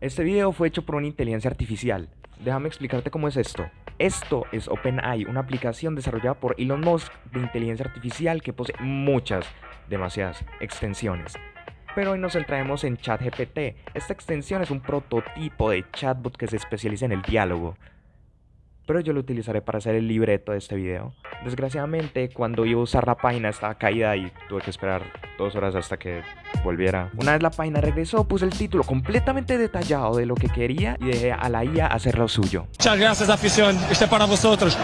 Este video fue hecho por una inteligencia artificial. Déjame explicarte cómo es esto. Esto es OpenAI, una aplicación desarrollada por Elon Musk de inteligencia artificial que posee muchas, demasiadas extensiones. Pero hoy nos centraremos en ChatGPT. Esta extensión es un prototipo de chatbot que se especializa en el diálogo pero yo lo utilizaré para hacer el libreto de este video. Desgraciadamente, cuando iba a usar la página estaba caída y tuve que esperar dos horas hasta que volviera. Una vez la página regresó, puse el título completamente detallado de lo que quería y dejé a la IA hacer lo suyo. Muchas gracias afición, este para vosotros.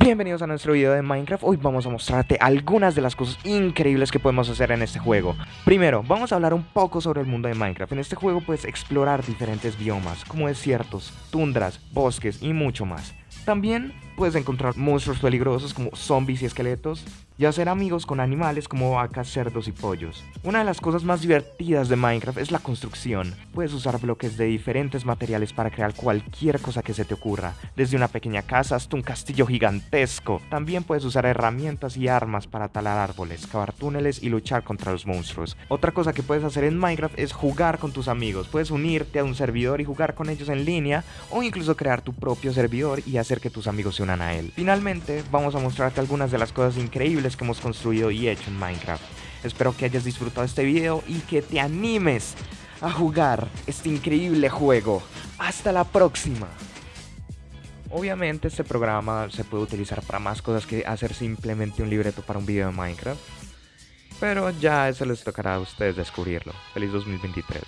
Bienvenidos a nuestro video de Minecraft, hoy vamos a mostrarte algunas de las cosas increíbles que podemos hacer en este juego. Primero, vamos a hablar un poco sobre el mundo de Minecraft. En este juego puedes explorar diferentes biomas, como desiertos, tundras, bosques y mucho más. También puedes encontrar monstruos peligrosos como zombies y esqueletos, y hacer amigos con animales como vacas, cerdos y pollos. Una de las cosas más divertidas de Minecraft es la construcción. Puedes usar bloques de diferentes materiales para crear cualquier cosa que se te ocurra, desde una pequeña casa hasta un castillo gigantesco. También puedes usar herramientas y armas para talar árboles, cavar túneles y luchar contra los monstruos. Otra cosa que puedes hacer en Minecraft es jugar con tus amigos. Puedes unirte a un servidor y jugar con ellos en línea, o incluso crear tu propio servidor y hacer que tus amigos se unan a él. Finalmente, vamos a mostrarte algunas de las cosas que hemos construido y hecho en Minecraft. Espero que hayas disfrutado este video y que te animes a jugar este increíble juego. Hasta la próxima. Obviamente este programa se puede utilizar para más cosas que hacer simplemente un libreto para un video de Minecraft. Pero ya eso les tocará a ustedes descubrirlo. Feliz 2023.